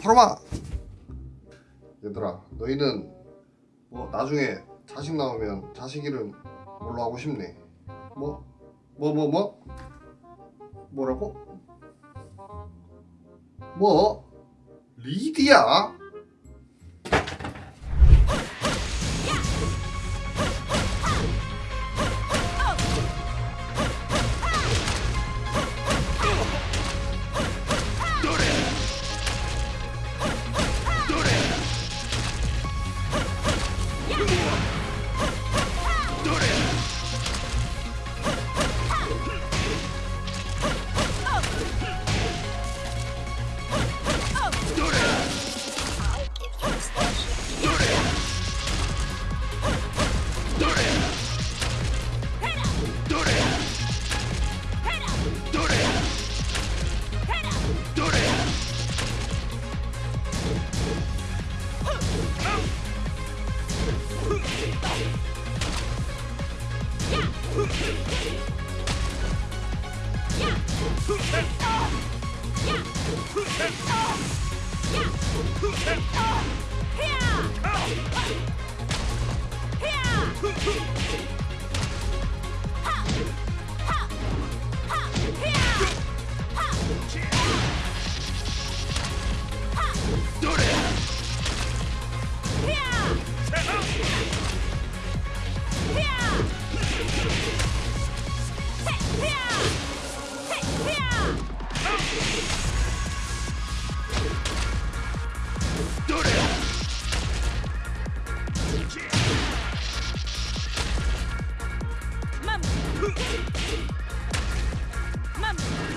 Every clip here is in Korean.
바로마 얘들아 너희는 뭐 나중에 자식 나오면 자식 이름 뭘로 하고 싶니? 뭐? 뭐 뭐 뭐? 뭐라고? 뭐? 리디야? Yeah!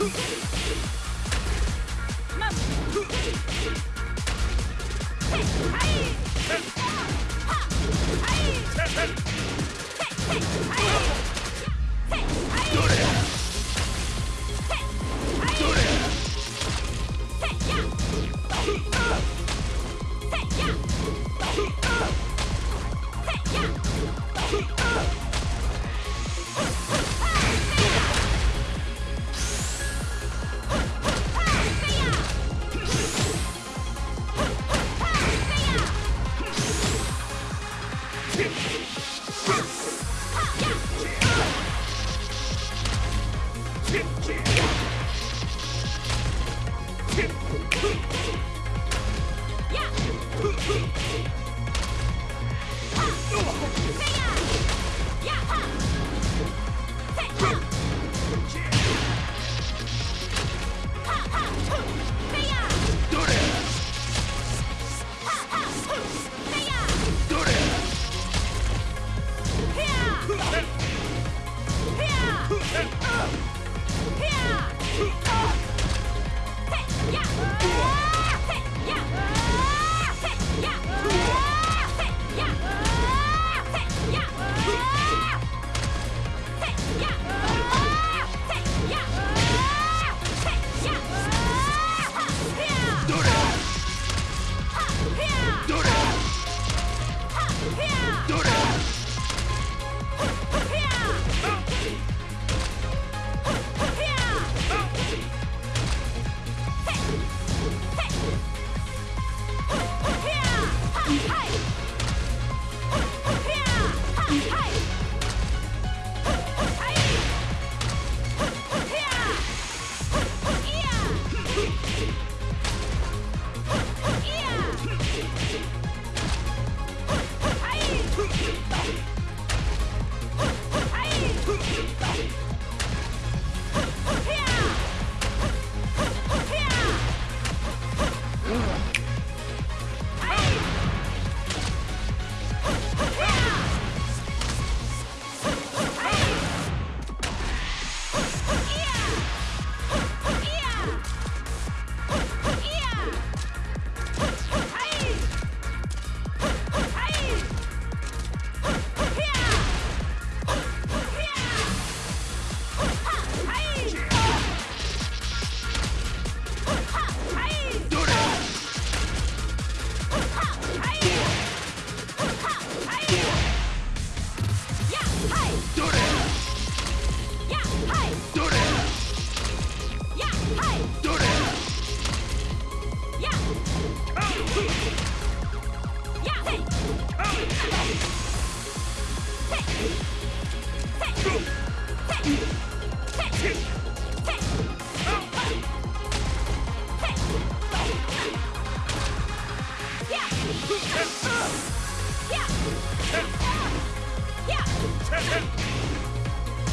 Hey! Huh!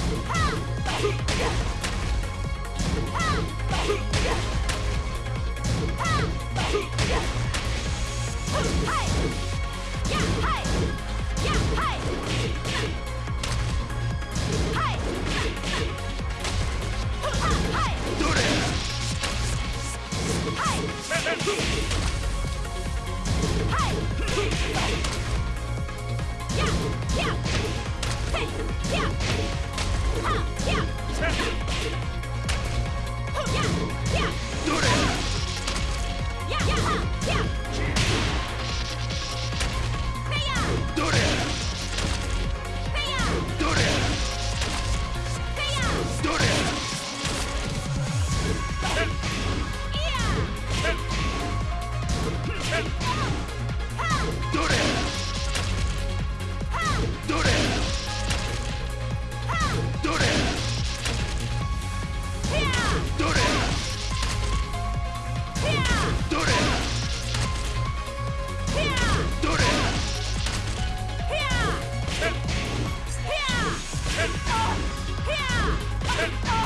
ハハハハ! Hey!